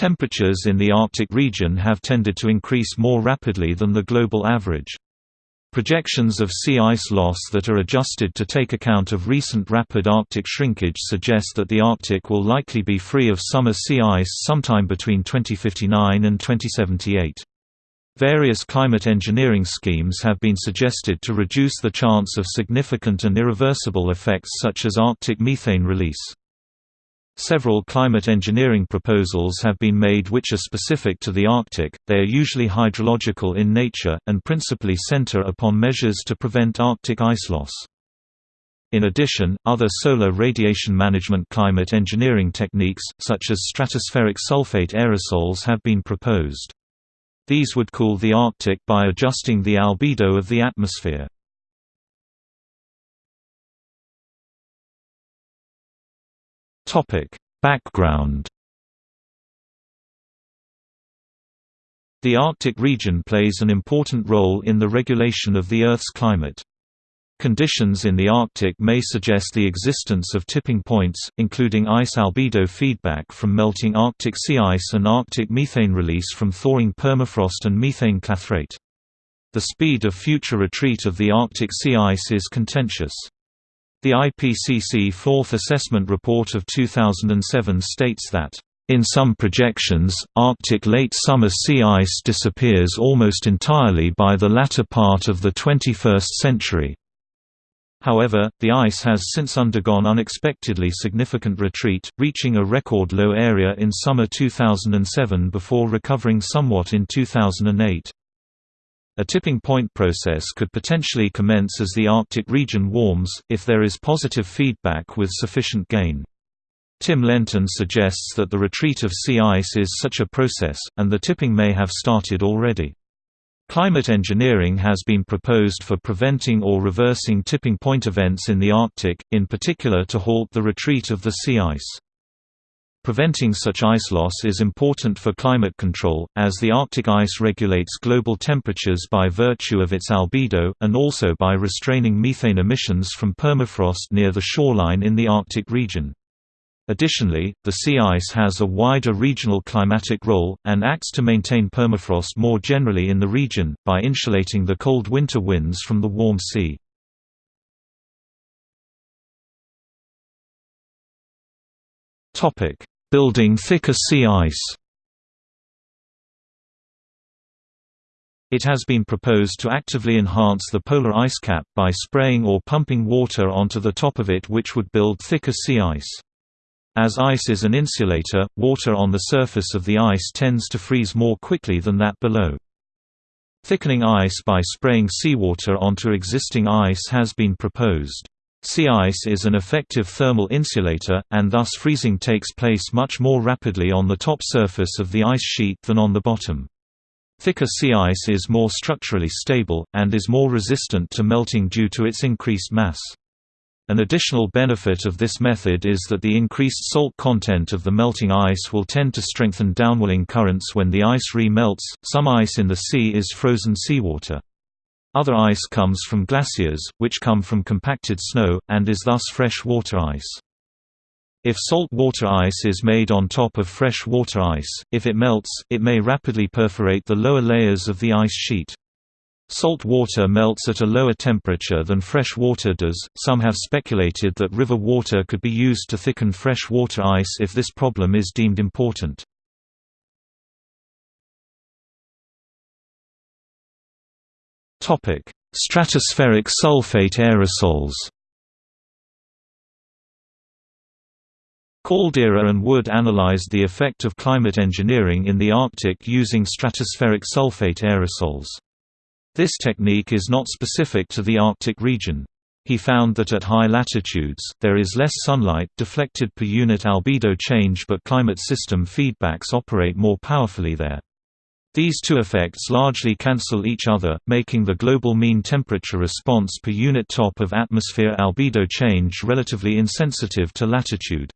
Temperatures in the Arctic region have tended to increase more rapidly than the global average. Projections of sea ice loss that are adjusted to take account of recent rapid Arctic shrinkage suggest that the Arctic will likely be free of summer sea ice sometime between 2059 and 2078. Various climate engineering schemes have been suggested to reduce the chance of significant and irreversible effects such as Arctic methane release. Several climate engineering proposals have been made which are specific to the Arctic, they are usually hydrological in nature, and principally center upon measures to prevent Arctic ice loss. In addition, other solar radiation management climate engineering techniques, such as stratospheric sulfate aerosols have been proposed. These would cool the Arctic by adjusting the albedo of the atmosphere. Topic: Background The Arctic region plays an important role in the regulation of the Earth's climate. Conditions in the Arctic may suggest the existence of tipping points, including ice albedo feedback from melting Arctic sea ice and Arctic methane release from thawing permafrost and methane clathrate. The speed of future retreat of the Arctic sea ice is contentious. The IPCC Fourth Assessment Report of 2007 states that, "...in some projections, Arctic late summer sea ice disappears almost entirely by the latter part of the 21st century." However, the ice has since undergone unexpectedly significant retreat, reaching a record low area in summer 2007 before recovering somewhat in 2008. A tipping point process could potentially commence as the Arctic region warms, if there is positive feedback with sufficient gain. Tim Lenton suggests that the retreat of sea ice is such a process, and the tipping may have started already. Climate engineering has been proposed for preventing or reversing tipping point events in the Arctic, in particular to halt the retreat of the sea ice. Preventing such ice loss is important for climate control, as the Arctic ice regulates global temperatures by virtue of its albedo, and also by restraining methane emissions from permafrost near the shoreline in the Arctic region. Additionally, the sea ice has a wider regional climatic role, and acts to maintain permafrost more generally in the region, by insulating the cold winter winds from the warm sea. Topic: Building thicker sea ice. It has been proposed to actively enhance the polar ice cap by spraying or pumping water onto the top of it which would build thicker sea ice. As ice is an insulator, water on the surface of the ice tends to freeze more quickly than that below. Thickening ice by spraying seawater onto existing ice has been proposed. Sea ice is an effective thermal insulator, and thus freezing takes place much more rapidly on the top surface of the ice sheet than on the bottom. Thicker sea ice is more structurally stable, and is more resistant to melting due to its increased mass. An additional benefit of this method is that the increased salt content of the melting ice will tend to strengthen downwelling currents when the ice re-melts. Some ice in the sea is frozen seawater. Other ice comes from glaciers, which come from compacted snow, and is thus fresh water ice. If salt water ice is made on top of fresh water ice, if it melts, it may rapidly perforate the lower layers of the ice sheet. Salt water melts at a lower temperature than fresh water does. Some have speculated that river water could be used to thicken fresh water ice if this problem is deemed important. Topic: Stratospheric sulfate aerosols. Caldeira and Wood analyzed the effect of climate engineering in the Arctic using stratospheric sulfate aerosols. This technique is not specific to the Arctic region. He found that at high latitudes, there is less sunlight deflected per unit albedo change but climate system feedbacks operate more powerfully there. These two effects largely cancel each other, making the global mean temperature response per unit top of atmosphere albedo change relatively insensitive to latitude.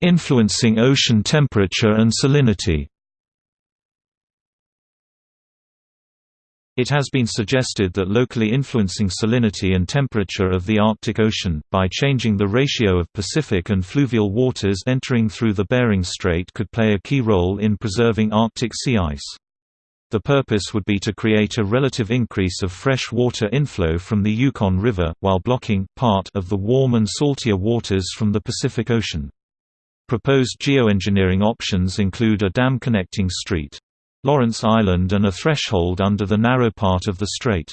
Influencing ocean temperature and salinity It has been suggested that locally influencing salinity and temperature of the Arctic Ocean, by changing the ratio of Pacific and fluvial waters entering through the Bering Strait could play a key role in preserving Arctic sea ice. The purpose would be to create a relative increase of fresh water inflow from the Yukon River, while blocking part of the warm and saltier waters from the Pacific Ocean. Proposed geoengineering options include a dam connecting St. Lawrence Island and a threshold under the narrow part of the strait.